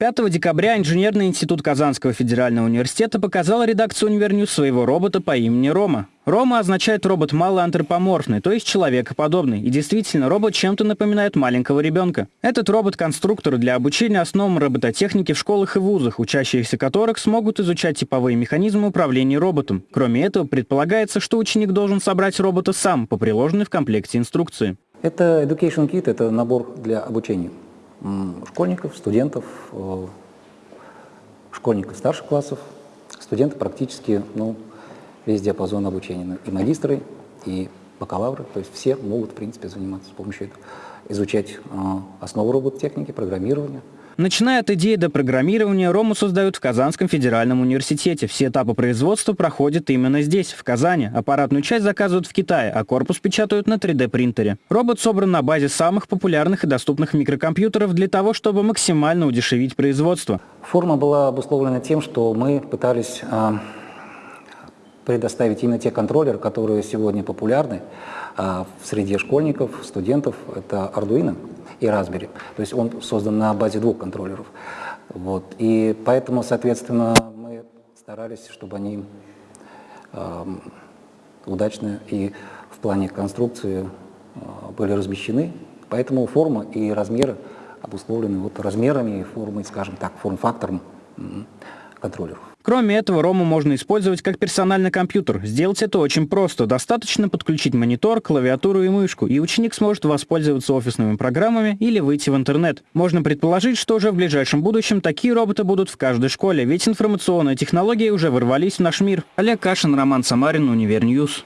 5 декабря Инженерный институт Казанского федерального университета показал редакцию Univer News своего робота по имени Рома. Рома означает робот мал антропоморфный, то есть человекоподобный. И действительно, робот чем-то напоминает маленького ребенка. Этот робот-конструктор для обучения основам робототехники в школах и вузах, учащиеся которых смогут изучать типовые механизмы управления роботом. Кроме этого, предполагается, что ученик должен собрать робота сам по приложенной в комплекте инструкции. Это Education Kit, это набор для обучения школьников, студентов, э, школьников старших классов, студенты практически ну, весь диапазон обучения, и магистры, и бакалавры, то есть все могут, в принципе, заниматься с помощью этого, изучать э, основы робототехники, программирования, Начиная от идеи до программирования, Рому создают в Казанском федеральном университете. Все этапы производства проходят именно здесь, в Казани. Аппаратную часть заказывают в Китае, а корпус печатают на 3D-принтере. Робот собран на базе самых популярных и доступных микрокомпьютеров для того, чтобы максимально удешевить производство. Форма была обусловлена тем, что мы пытались э, предоставить именно те контроллеры, которые сегодня популярны э, в среде школьников, студентов. Это Arduino и Raspberry. То есть он создан на базе двух контроллеров. Вот. И поэтому, соответственно, мы старались, чтобы они э, удачно и в плане конструкции э, были размещены. Поэтому форма и размеры обусловлены вот размерами и формой, скажем так, форм-фактором контроллеров. Кроме этого, Рому можно использовать как персональный компьютер. Сделать это очень просто. Достаточно подключить монитор, клавиатуру и мышку, и ученик сможет воспользоваться офисными программами или выйти в интернет. Можно предположить, что уже в ближайшем будущем такие роботы будут в каждой школе, ведь информационные технологии уже ворвались в наш мир. Олег Кашин, Роман Самарин, Univer News.